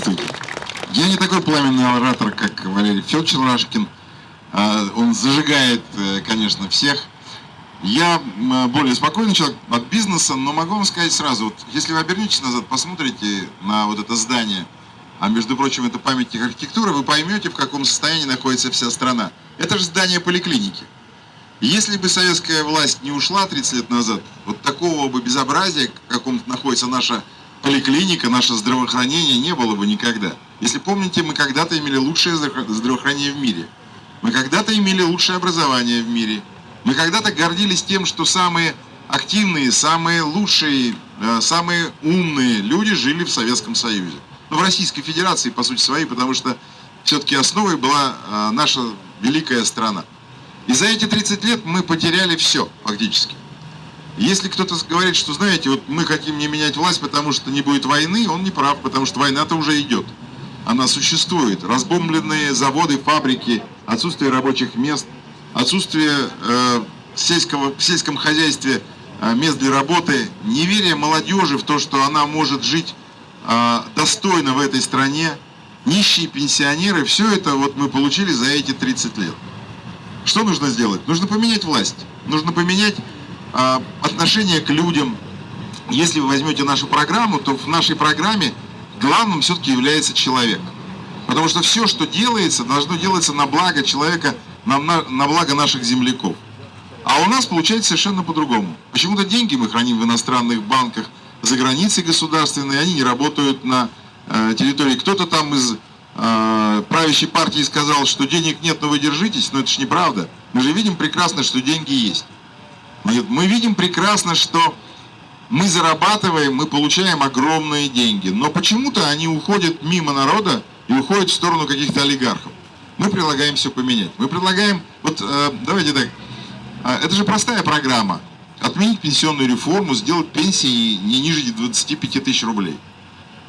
Здравствуйте. Я не такой пламенный оратор, как Валерий Федорович Рашкин. А, он зажигает, э, конечно, всех. Я более спокойный человек от бизнеса, но могу вам сказать сразу, вот, если вы обернетесь назад, посмотрите на вот это здание, а между прочим, это памятник архитектуры, вы поймете, в каком состоянии находится вся страна. Это же здание поликлиники. Если бы советская власть не ушла 30 лет назад, вот такого бы безобразия, в каком находится наша поликлиника, наше здравоохранение, не было бы никогда. Если помните, мы когда-то имели лучшее здравоохранение в мире. Мы когда-то имели лучшее образование в мире. Мы когда-то гордились тем, что самые активные, самые лучшие, э, самые умные люди жили в Советском Союзе. Ну, в Российской Федерации, по сути своей, потому что все-таки основой была э, наша великая страна. И за эти 30 лет мы потеряли все, фактически. Если кто-то говорит, что, знаете, вот мы хотим не менять власть, потому что не будет войны, он не прав, потому что война-то уже идет. Она существует. Разбомбленные заводы, фабрики, отсутствие рабочих мест, отсутствие э, сельского, в сельском хозяйстве э, мест для работы, неверие молодежи в то, что она может жить э, достойно в этой стране, нищие пенсионеры, все это вот мы получили за эти 30 лет. Что нужно сделать? Нужно поменять власть. Нужно поменять отношение к людям. Если вы возьмете нашу программу, то в нашей программе главным все-таки является человек. Потому что все, что делается, должно делаться на благо человека, на, на, на благо наших земляков. А у нас получается совершенно по-другому. Почему-то деньги мы храним в иностранных банках за границей государственной, они не работают на э, территории. Кто-то там из э, правящей партии сказал, что денег нет, но вы держитесь, но это же неправда. Мы же видим прекрасно, что деньги есть. Мы видим прекрасно, что мы зарабатываем, мы получаем огромные деньги, но почему-то они уходят мимо народа и уходят в сторону каких-то олигархов. Мы предлагаем все поменять. Мы предлагаем, вот э, давайте так, э, это же простая программа. Отменить пенсионную реформу, сделать пенсии не ниже 25 тысяч рублей.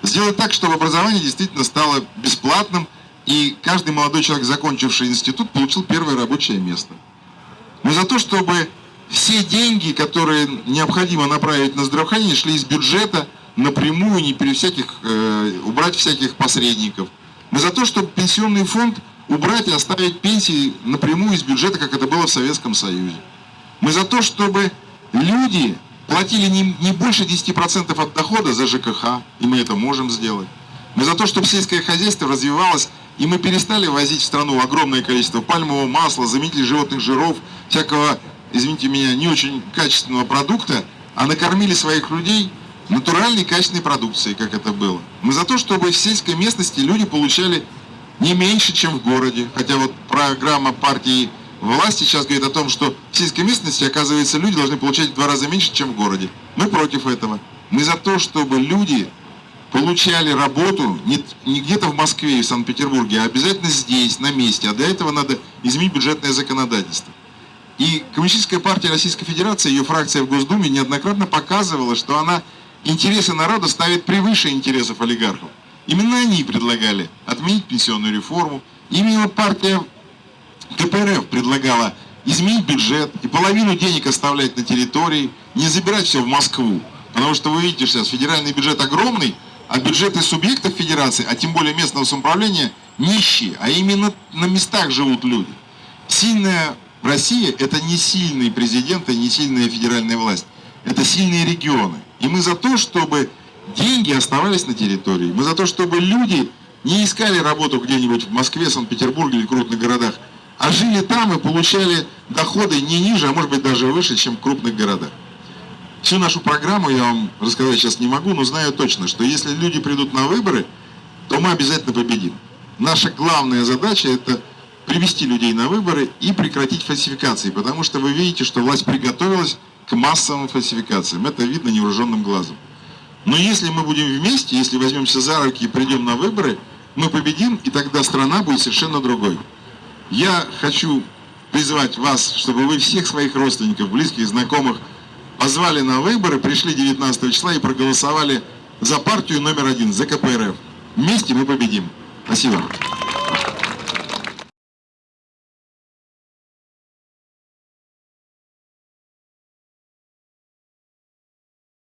Сделать так, чтобы образование действительно стало бесплатным, и каждый молодой человек, закончивший институт, получил первое рабочее место. Мы за то, чтобы все деньги, которые необходимо направить на здравоохранение, шли из бюджета напрямую, не перед всяких, э, убрать всяких посредников. Мы за то, чтобы пенсионный фонд убрать и оставить пенсии напрямую из бюджета, как это было в Советском Союзе. Мы за то, чтобы люди платили не, не больше 10% от дохода за ЖКХ, и мы это можем сделать. Мы за то, чтобы сельское хозяйство развивалось, и мы перестали возить в страну огромное количество пальмового масла, заменителей животных жиров, всякого извините меня, не очень качественного продукта, а накормили своих людей натуральной качественной продукцией, как это было. Мы за то, чтобы в сельской местности люди получали не меньше, чем в городе. Хотя вот программа партии власти сейчас говорит о том, что в сельской местности, оказывается, люди должны получать в два раза меньше, чем в городе. Мы против этого. Мы за то, чтобы люди получали работу не, не где-то в Москве и в Санкт-Петербурге, а обязательно здесь, на месте. А для этого надо изменить бюджетное законодательство. И Коммунистическая партия Российской Федерации, ее фракция в Госдуме неоднократно показывала, что она интересы народа ставит превыше интересов олигархов. Именно они предлагали отменить пенсионную реформу. Именно партия КПРФ предлагала изменить бюджет и половину денег оставлять на территории, не забирать все в Москву. Потому что вы видите сейчас, федеральный бюджет огромный, а бюджеты субъектов федерации, а тем более местного самоуправления, нищие. А именно на местах живут люди. Сильная Россия – это не сильный президент и не сильная федеральная власть. Это сильные регионы. И мы за то, чтобы деньги оставались на территории. Мы за то, чтобы люди не искали работу где-нибудь в Москве, Санкт-Петербурге или крупных городах, а жили там и получали доходы не ниже, а может быть даже выше, чем в крупных городах. Всю нашу программу я вам рассказать сейчас не могу, но знаю точно, что если люди придут на выборы, то мы обязательно победим. Наша главная задача – это привести людей на выборы и прекратить фальсификации, потому что вы видите, что власть приготовилась к массовым фальсификациям. Это видно невооруженным глазом. Но если мы будем вместе, если возьмемся за руки и придем на выборы, мы победим, и тогда страна будет совершенно другой. Я хочу призвать вас, чтобы вы всех своих родственников, близких, знакомых позвали на выборы, пришли 19 числа и проголосовали за партию номер один, за КПРФ. Вместе мы победим. Спасибо.